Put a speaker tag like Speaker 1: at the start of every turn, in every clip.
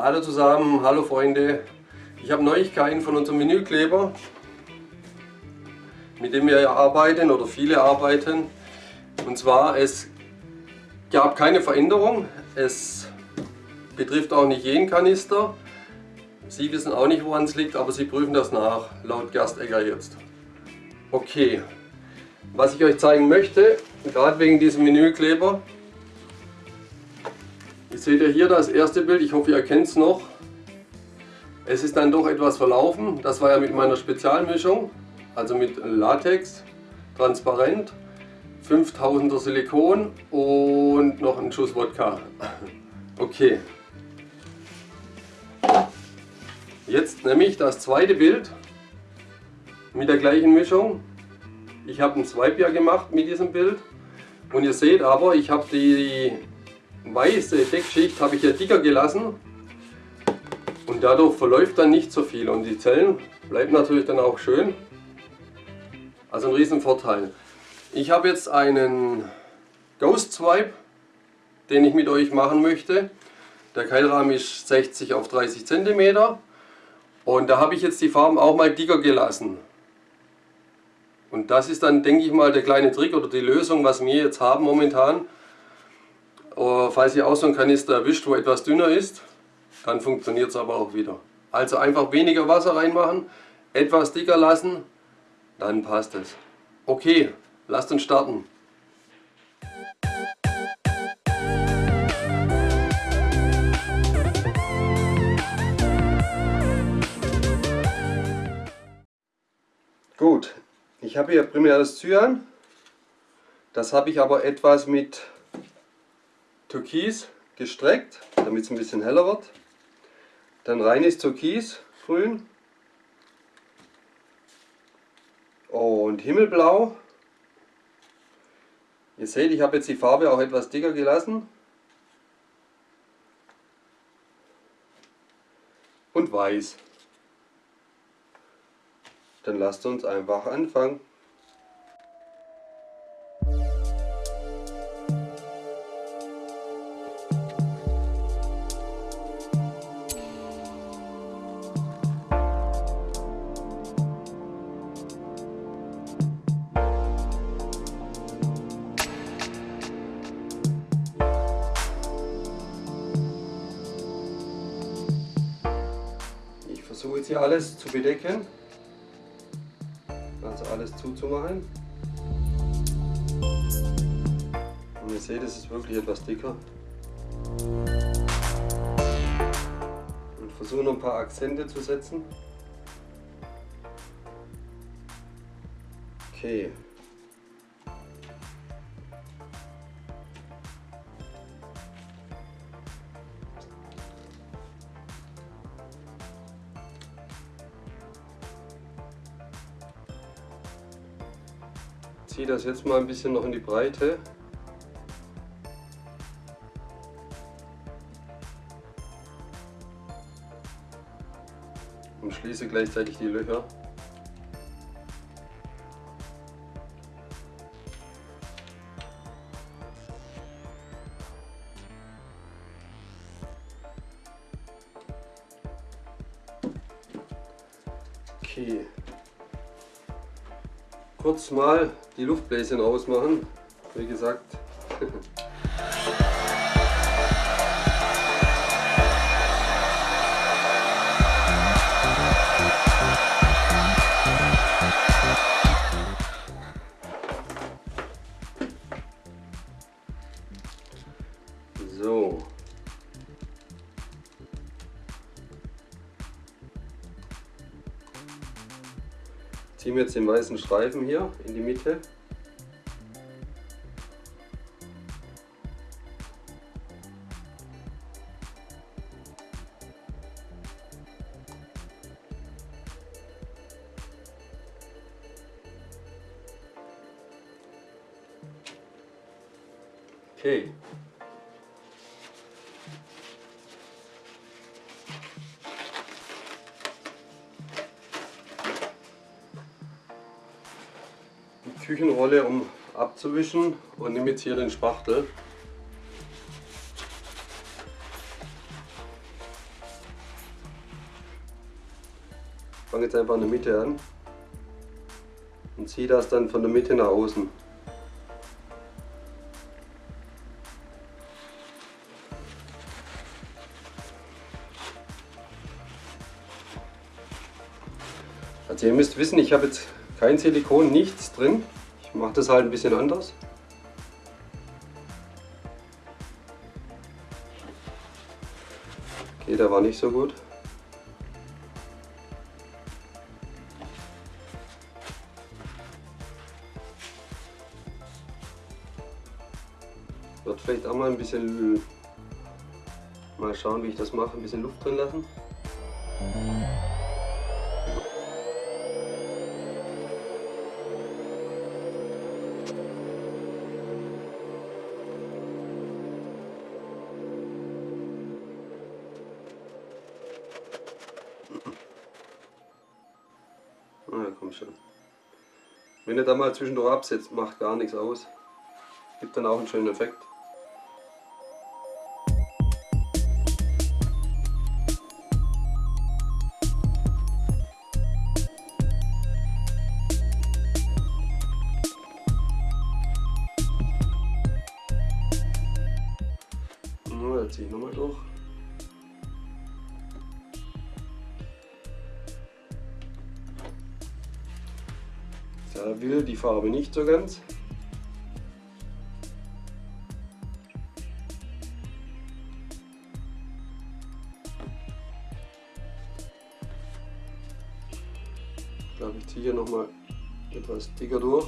Speaker 1: Hallo zusammen, hallo Freunde. Ich habe Neuigkeiten von unserem Menükleber, mit dem wir arbeiten oder viele arbeiten. Und zwar, es gab keine Veränderung. Es betrifft auch nicht jeden Kanister. Sie wissen auch nicht, woran es liegt, aber Sie prüfen das nach, laut Gerstegger jetzt. Okay, was ich euch zeigen möchte, gerade wegen diesem Menükleber, seht ja hier das erste Bild, ich hoffe ihr erkennt es noch. Es ist dann doch etwas verlaufen, das war ja mit meiner Spezialmischung, also mit Latex, transparent, 5000er Silikon und noch ein Schuss Wodka. Okay. Jetzt nehme ich das zweite Bild mit der gleichen Mischung. Ich habe ein Swipe gemacht mit diesem Bild und ihr seht aber, ich habe die weiße Deckschicht habe ich ja dicker gelassen und dadurch verläuft dann nicht so viel und die Zellen bleiben natürlich dann auch schön. Also ein riesen Vorteil. Ich habe jetzt einen Ghost Swipe, den ich mit euch machen möchte. Der Keilrahmen ist 60 auf 30 cm und da habe ich jetzt die Farben auch mal dicker gelassen. Und das ist dann, denke ich mal, der kleine Trick oder die Lösung, was wir jetzt haben momentan. Oh, falls ihr auch so einen Kanister erwischt, wo etwas dünner ist, dann funktioniert es aber auch wieder. Also einfach weniger Wasser reinmachen, etwas dicker lassen, dann passt es. Okay, lasst uns starten. Gut, ich habe hier primär das Cyan. Das habe ich aber etwas mit Türkis gestreckt, damit es ein bisschen heller wird. Dann reines Türkis, grün. Und Himmelblau. Ihr seht, ich habe jetzt die Farbe auch etwas dicker gelassen. Und weiß. Dann lasst uns einfach anfangen. Zu bedecken, also alles zuzumachen. Und ihr seht, es ist wirklich etwas dicker. Und versuche noch ein paar Akzente zu setzen. Okay. Ziehe das jetzt mal ein bisschen noch in die Breite. Und schließe gleichzeitig die Löcher. Okay kurz mal die Luftbläschen ausmachen. Wie gesagt. Ziehen wir jetzt den weißen Streifen hier in die Mitte. abzuwischen und nehme jetzt hier den Spachtel. Fange jetzt einfach in der Mitte an und ziehe das dann von der Mitte nach außen. Also ihr müsst wissen, ich habe jetzt kein Silikon, nichts drin. Ich mache das halt ein bisschen anders. Okay, der war nicht so gut. Wird vielleicht auch mal ein bisschen, mal schauen wie ich das mache, ein bisschen Luft drin lassen. Wenn ihr da mal zwischendurch absetzt, macht gar nichts aus. Gibt dann auch einen schönen Effekt. Da will die Farbe nicht so ganz. Ich glaube, ich ziehe hier nochmal etwas dicker durch.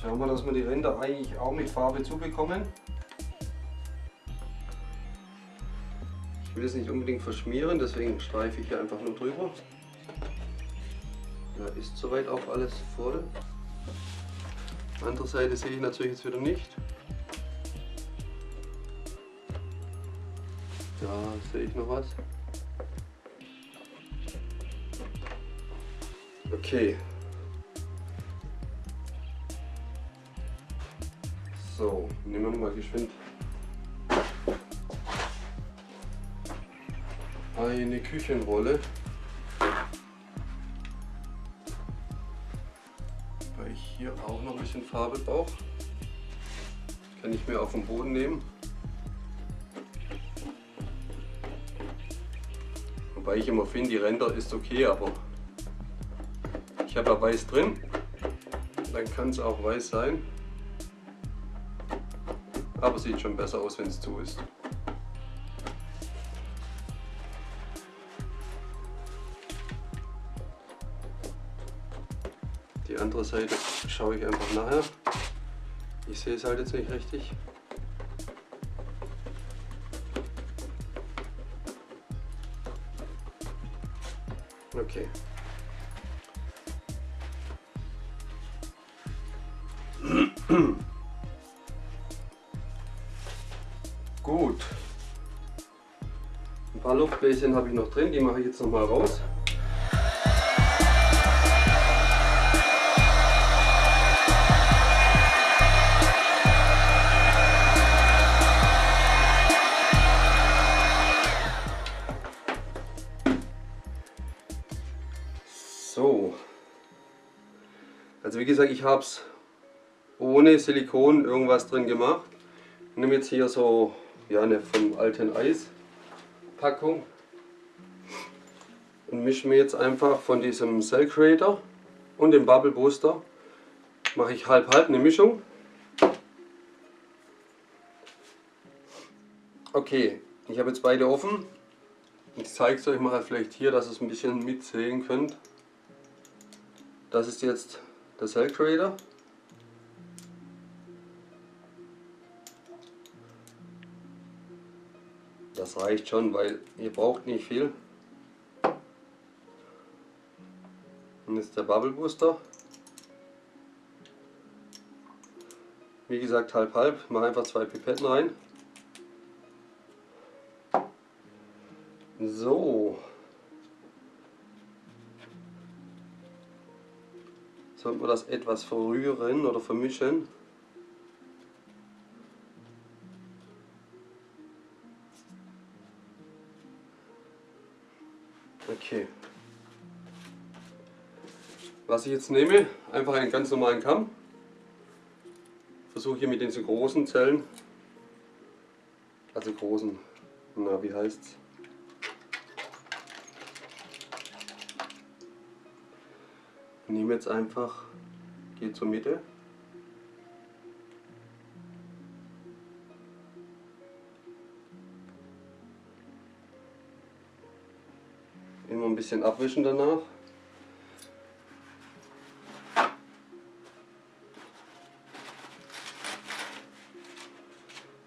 Speaker 1: Schauen wir, dass wir die Ränder eigentlich auch mit Farbe zubekommen. Ich will es nicht unbedingt verschmieren, deswegen streife ich hier einfach nur drüber. Da ist soweit auch alles voll. Andere Seite sehe ich natürlich jetzt wieder nicht. Da sehe ich noch was. Okay. So, nehmen wir mal geschwind eine Küchenrolle. Weil ich hier auch noch ein bisschen Farbe brauche. Kann ich mir auf den Boden nehmen. Wobei ich immer finde, die Ränder ist okay, aber ich habe ja weiß drin. Dann kann es auch weiß sein. Aber sieht schon besser aus, wenn es zu ist. Die andere Seite schaue ich einfach nachher. Ich sehe es halt jetzt nicht richtig. Okay. Luftbläschen habe ich noch drin, die mache ich jetzt noch mal raus. So. Also wie gesagt, ich habe es ohne Silikon irgendwas drin gemacht. Ich nehme jetzt hier so ja, eine vom alten Eis Packung und mische mir jetzt einfach von diesem Cell Creator und dem Bubble Booster mache ich halb halb eine Mischung. Okay, ich habe jetzt beide offen. Ich zeige es euch mal vielleicht hier, dass ihr es ein bisschen mitsehen könnt. Das ist jetzt der Cell Creator. Das reicht schon, weil ihr braucht nicht viel. Und ist der Bubble Booster. Wie gesagt, halb halb. Mach einfach zwei Pipetten rein. So. Sollten wir das etwas verrühren oder vermischen. Okay. Was ich jetzt nehme, einfach einen ganz normalen Kamm. Versuche hier mit diesen großen Zellen, also großen, na wie heißt's? Nehme jetzt einfach, gehe zur Mitte. Bisschen abwischen danach.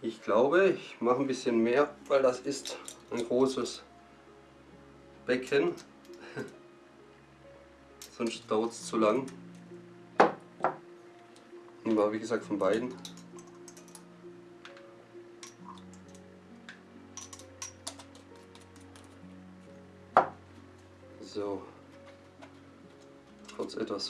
Speaker 1: Ich glaube, ich mache ein bisschen mehr, weil das ist ein großes Becken. Sonst dauert es zu lang. Nehmen wir wie gesagt von beiden.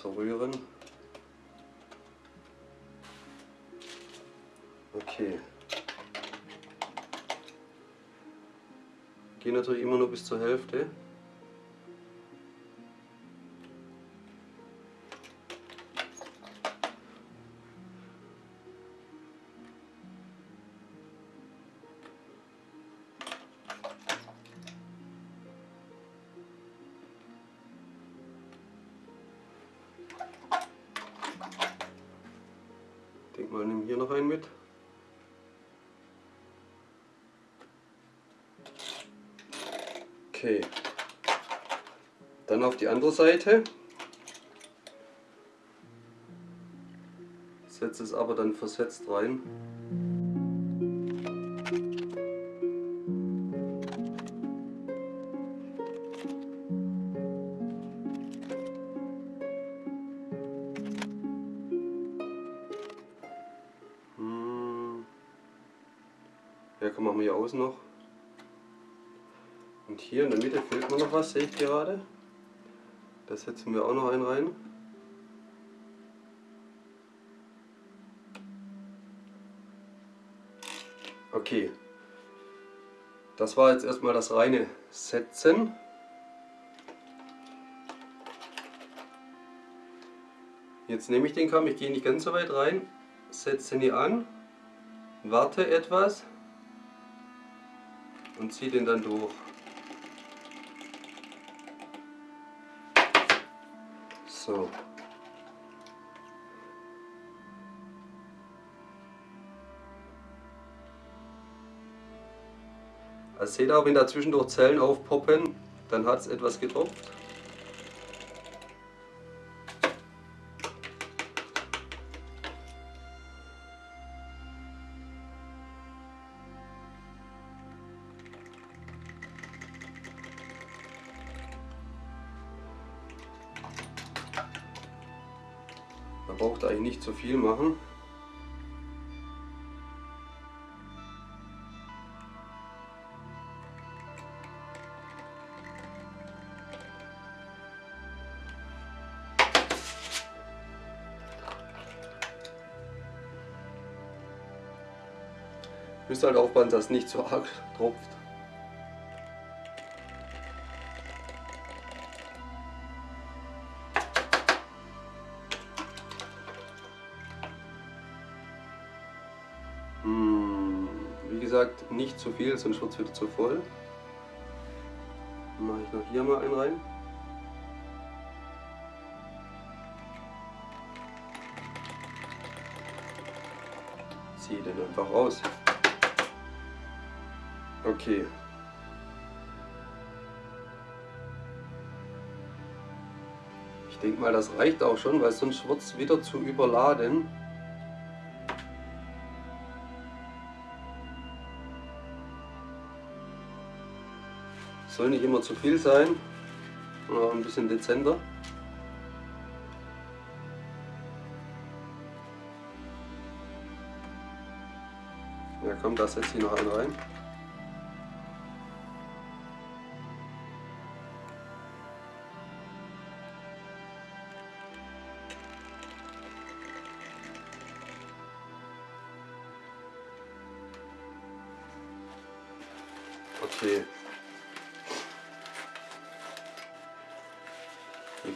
Speaker 1: Verrühren. Okay. Gehe natürlich immer nur bis zur Hälfte. Auf die andere Seite. Setze es aber dann versetzt rein. Ja, komm, machen wir hier außen noch. Und hier in der Mitte fehlt mir noch was, sehe ich gerade. Da setzen wir auch noch einen rein. Okay. Das war jetzt erstmal das reine Setzen. Jetzt nehme ich den Kamm, ich gehe nicht ganz so weit rein, setze ihn hier an, warte etwas und ziehe den dann durch. So. Also seht ihr, wenn da zwischendurch Zellen aufpoppen, dann hat es etwas getropft. Braucht eigentlich nicht zu viel machen. Müsst halt aufpassen, dass nicht zu arg tropft. Zu viel, sonst wird es wieder zu voll. Dann mache ich noch hier mal einen rein. Ziehe den einfach raus. Okay. Ich denke mal, das reicht auch schon, weil sonst wird es wieder zu überladen. Soll nicht immer zu viel sein, sondern ein bisschen dezenter. Ja komm, da setze ich noch einen rein.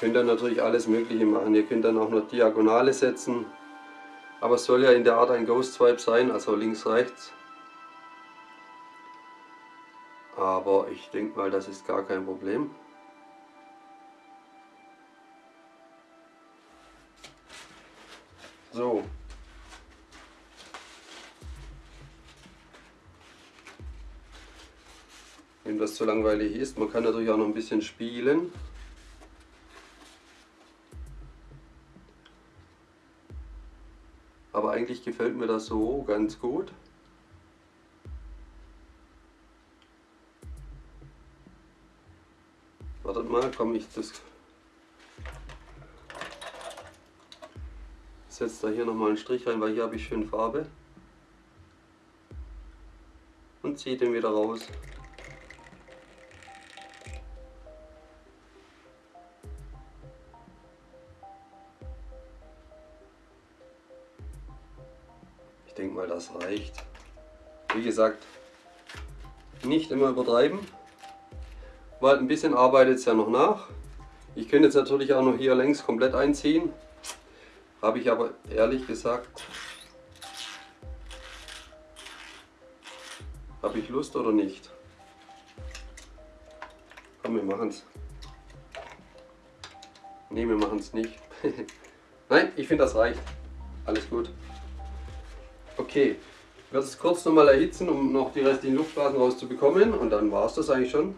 Speaker 1: Könnt dann natürlich alles Mögliche machen. Ihr könnt dann auch noch Diagonale setzen. Aber es soll ja in der Art ein Ghost Swipe sein, also links, rechts. Aber ich denke mal, das ist gar kein Problem. So. Wenn das zu langweilig ist, man kann natürlich auch noch ein bisschen spielen. Eigentlich gefällt mir das so ganz gut. Wartet mal, komm ich das setze da hier nochmal einen Strich rein, weil hier habe ich schön Farbe. Und ziehe den wieder raus. Denke mal, das reicht. Wie gesagt, nicht immer übertreiben, weil ein bisschen arbeitet es ja noch nach. Ich könnte jetzt natürlich auch noch hier längs komplett einziehen, habe ich aber ehrlich gesagt, habe ich Lust oder nicht? Komm, wir machen es. Ne, wir machen es nicht. Nein, ich finde das reicht. Alles gut. Okay, ich werde es kurz nochmal erhitzen, um noch die restlichen Luftblasen rauszubekommen und dann war es das eigentlich schon.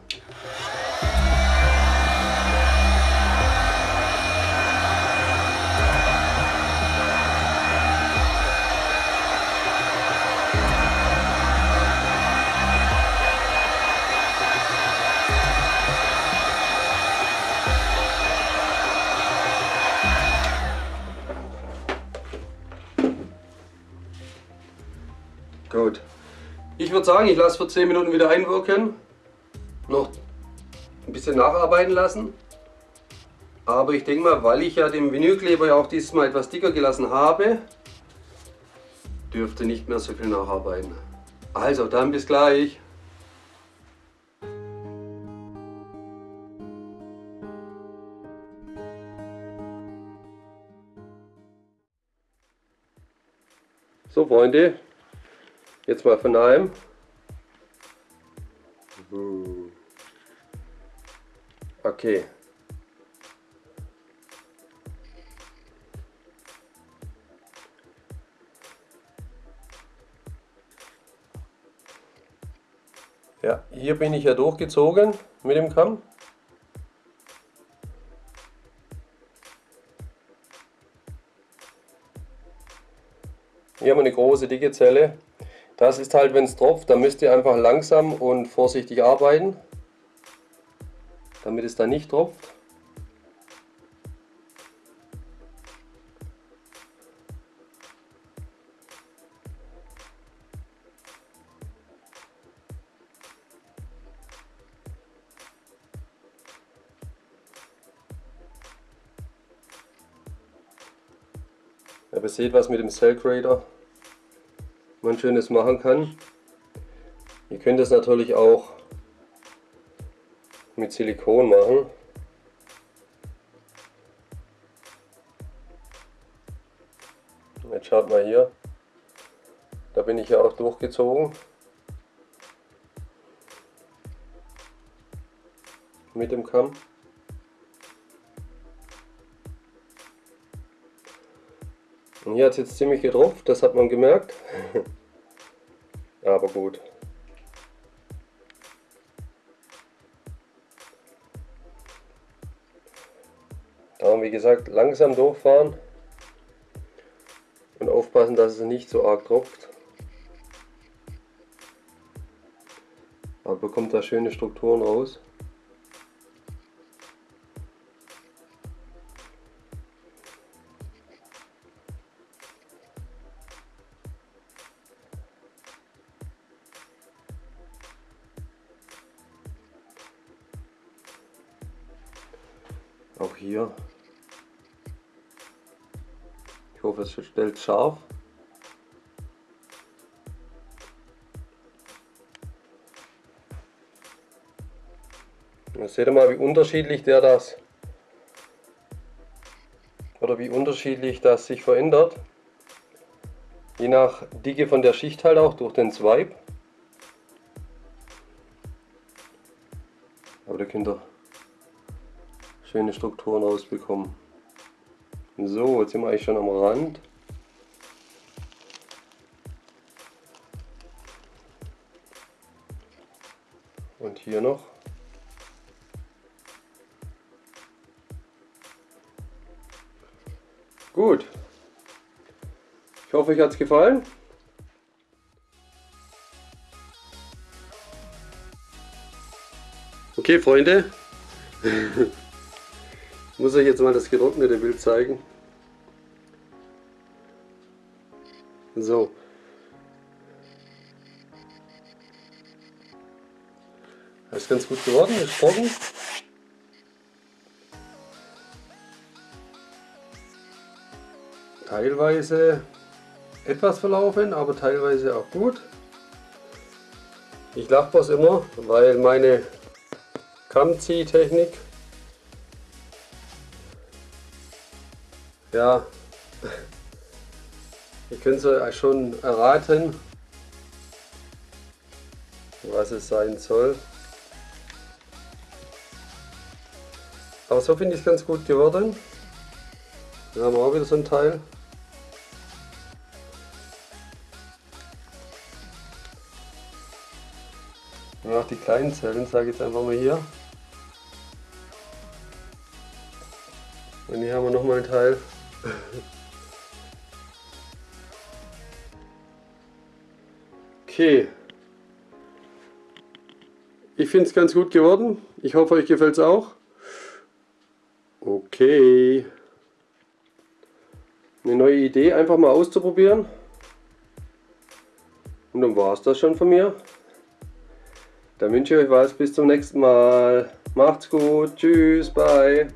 Speaker 1: Ich würde sagen, ich lasse für 10 Minuten wieder einwirken. Noch ein bisschen nacharbeiten lassen. Aber ich denke mal, weil ich ja den Vinylkleber ja auch dieses Mal etwas dicker gelassen habe, dürfte nicht mehr so viel nacharbeiten. Also, dann bis gleich. So Freunde, Jetzt mal von nahem. Okay. Ja, hier bin ich ja durchgezogen mit dem Kamm. Hier haben wir eine große dicke Zelle. Das ist halt, wenn es tropft, dann müsst ihr einfach langsam und vorsichtig arbeiten, damit es dann nicht tropft. Aber seht was mit dem Cell Grader man schönes machen kann. Ihr könnt es natürlich auch mit Silikon machen. Jetzt schaut mal hier, da bin ich ja auch durchgezogen. Mit dem Kamm. Und hier hat es jetzt ziemlich getropft, das hat man gemerkt. Aber gut. Darum wie gesagt langsam durchfahren und aufpassen, dass es nicht so arg tropft. Aber bekommt da schöne Strukturen raus. Auch hier. Ich hoffe, es stellt scharf. Seht ihr mal, wie unterschiedlich der das oder wie unterschiedlich das sich verändert. Je nach Dicke von der Schicht halt auch durch den Swipe. Schöne Strukturen rausbekommen. So, jetzt sind wir eigentlich schon am Rand. Und hier noch. Gut. Ich hoffe, euch hat es gefallen. Okay, Freunde. muss euch jetzt mal das getrocknete Bild zeigen. So. Das ist ganz gut geworden, ist trocken. teilweise etwas verlaufen, aber teilweise auch gut. Ich lache was immer, weil meine Kammziehtechnik ja, ihr könnt es schon erraten, was es sein soll. Aber so finde ich es ganz gut geworden. Dann haben wir auch wieder so ein Teil. Und auch die kleinen Zellen, sage ich jetzt einfach mal hier. Und hier haben wir nochmal ein Teil. Okay. Ich finde es ganz gut geworden. Ich hoffe, euch gefällt es auch. Okay. Eine neue Idee, einfach mal auszuprobieren. Und dann war es das schon von mir. Dann wünsche ich euch was. Bis zum nächsten Mal. Macht's gut. Tschüss. Bye.